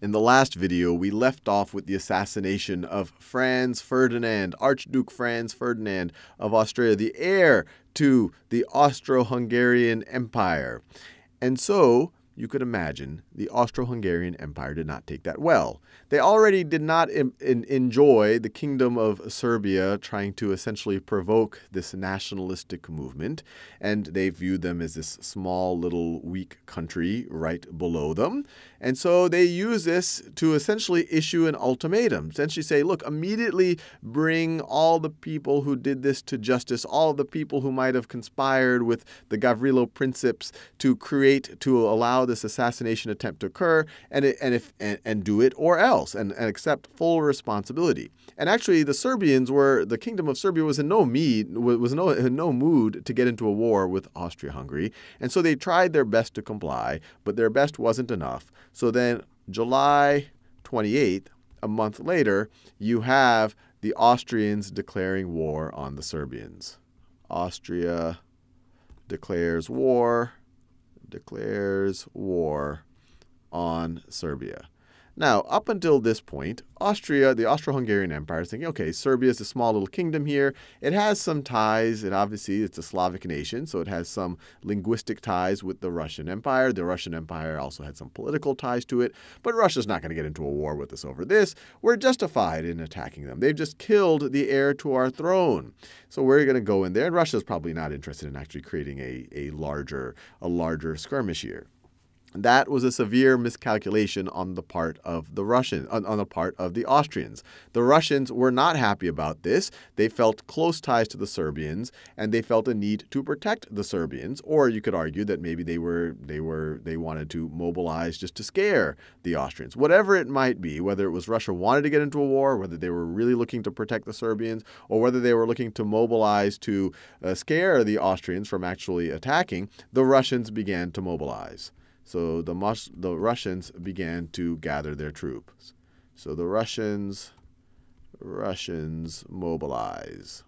In the last video, we left off with the assassination of Franz Ferdinand, Archduke Franz Ferdinand of Austria, the heir to the Austro Hungarian Empire. And so, you could imagine the Austro Hungarian Empire did not take that well. They already did not enjoy the kingdom of Serbia trying to essentially provoke this nationalistic movement, and they viewed them as this small, little, weak country right below them. And so they use this to essentially issue an ultimatum, essentially say, look, immediately bring all the people who did this to justice, all the people who might have conspired with the Gavrilo Princips to create, to allow this assassination attempt to occur, and, it, and, if, and, and do it or else and, and accept full responsibility. And actually, the Serbians were, the Kingdom of Serbia was in no, mead, was no, in no mood to get into a war with Austria-Hungary. And so they tried their best to comply, but their best wasn't enough. So then July 28th, a month later, you have the Austrians declaring war on the Serbians. Austria declares war, declares war on Serbia. Now, up until this point, Austria, the Austro-Hungarian Empire, is thinking, okay, Serbia is a small little kingdom here. It has some ties, and obviously it's a Slavic nation, so it has some linguistic ties with the Russian Empire. The Russian Empire also had some political ties to it, but Russia's not going to get into a war with us over this. We're justified in attacking them. They've just killed the heir to our throne. So we're going to go in there, and Russia's probably not interested in actually creating a, a larger a larger skirmish here. That was a severe miscalculation on the part of the Russians, on, on, the part of the Austrians. The Russians were not happy about this. They felt close ties to the Serbians, and they felt a need to protect the Serbians. Or you could argue that maybe they were they were they wanted to mobilize just to scare the Austrians. Whatever it might be, whether it was Russia wanted to get into a war, whether they were really looking to protect the Serbians, or whether they were looking to mobilize to uh, scare the Austrians from actually attacking, the Russians began to mobilize. So the, Mus the Russians began to gather their troops. So the Russians, Russians mobilize.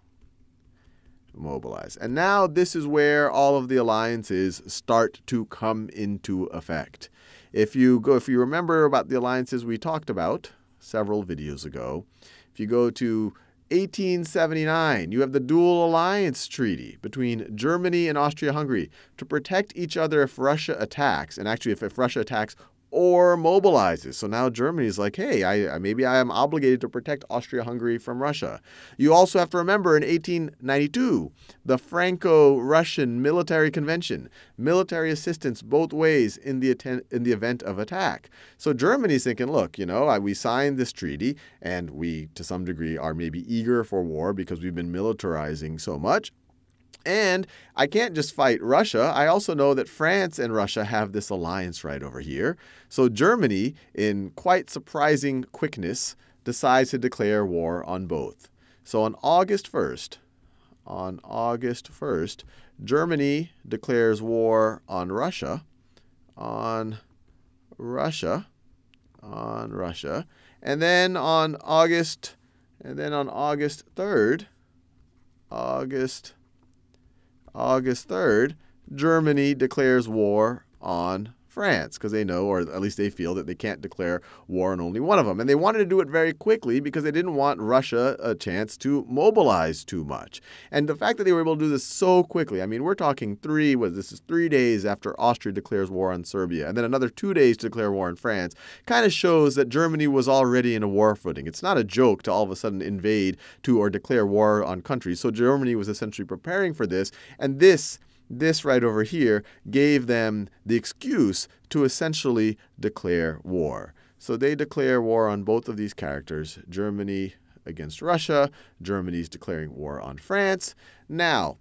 Mobilize. And now this is where all of the alliances start to come into effect. If you go, if you remember about the alliances we talked about several videos ago, if you go to 1879, you have the Dual Alliance Treaty between Germany and Austria-Hungary to protect each other if Russia attacks. And actually, if, if Russia attacks or mobilizes. So now Germany is like, hey, I, maybe I am obligated to protect Austria-Hungary from Russia. You also have to remember in 1892, the Franco-Russian Military Convention, military assistance both ways in the, in the event of attack. So Germany's thinking, look, you know, we signed this treaty, and we, to some degree, are maybe eager for war because we've been militarizing so much. And I can't just fight Russia. I also know that France and Russia have this alliance right over here. So Germany, in quite surprising quickness, decides to declare war on both. So on August 1st, on August 1st, Germany declares war on Russia, on Russia, on Russia. And then on August, and then on August 3rd, August August 3rd, Germany declares war on France because they know, or at least they feel, that they can't declare war on only one of them. And they wanted to do it very quickly because they didn't want Russia a chance to mobilize too much. And the fact that they were able to do this so quickly, I mean, we're talking three, what, this is three days after Austria declares war on Serbia, and then another two days to declare war on France, kind of shows that Germany was already in a war footing. It's not a joke to all of a sudden invade to or declare war on countries. So Germany was essentially preparing for this, and this this right over here gave them the excuse to essentially declare war. So they declare war on both of these characters, Germany against Russia, Germany's declaring war on France. Now,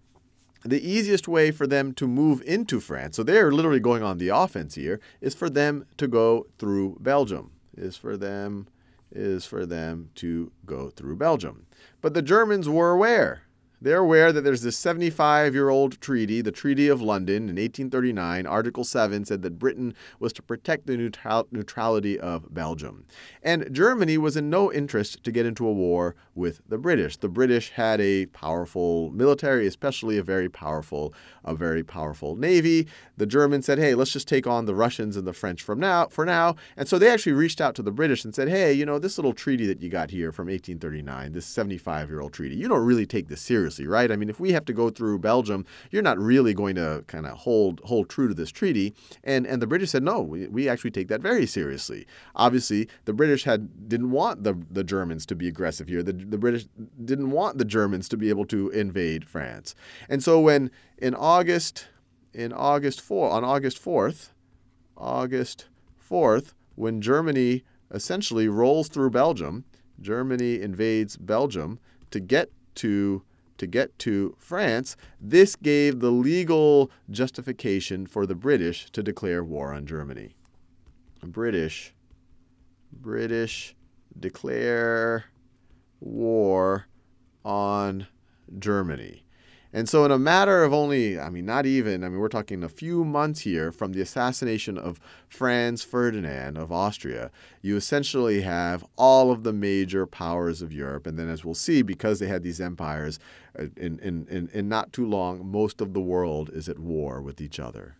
the easiest way for them to move into France, so they're literally going on the offense here, is for them to go through Belgium. Is for them is for them to go through Belgium. But the Germans were aware They're aware that there's this 75 year old treaty, the Treaty of London in 1839. Article 7 said that Britain was to protect the neutral- neutrality of Belgium. And Germany was in no interest to get into a war with the British. The British had a powerful military, especially a very powerful, a very powerful navy. The Germans said, "Hey, let's just take on the Russians and the French from now for now." And so they actually reached out to the British and said, "Hey, you know, this little treaty that you got here from 1839, this 75-year-old treaty, you don't really take this seriously, right? I mean, if we have to go through Belgium, you're not really going to kind of hold hold true to this treaty." And and the British said, "No, we, we actually take that very seriously." Obviously, the British had didn't want the the Germans to be aggressive here. The the British didn't want the Germans to be able to invade France. And so when in August in August 4 on August 4th, August 4th, when Germany essentially rolls through Belgium, Germany invades Belgium to get to to get to France, this gave the legal justification for the British to declare war on Germany. British British declare war on Germany. And so, in a matter of only, I mean, not even, I mean, we're talking a few months here from the assassination of Franz Ferdinand of Austria, you essentially have all of the major powers of Europe. And then, as we'll see, because they had these empires, uh, in, in, in, in not too long, most of the world is at war with each other.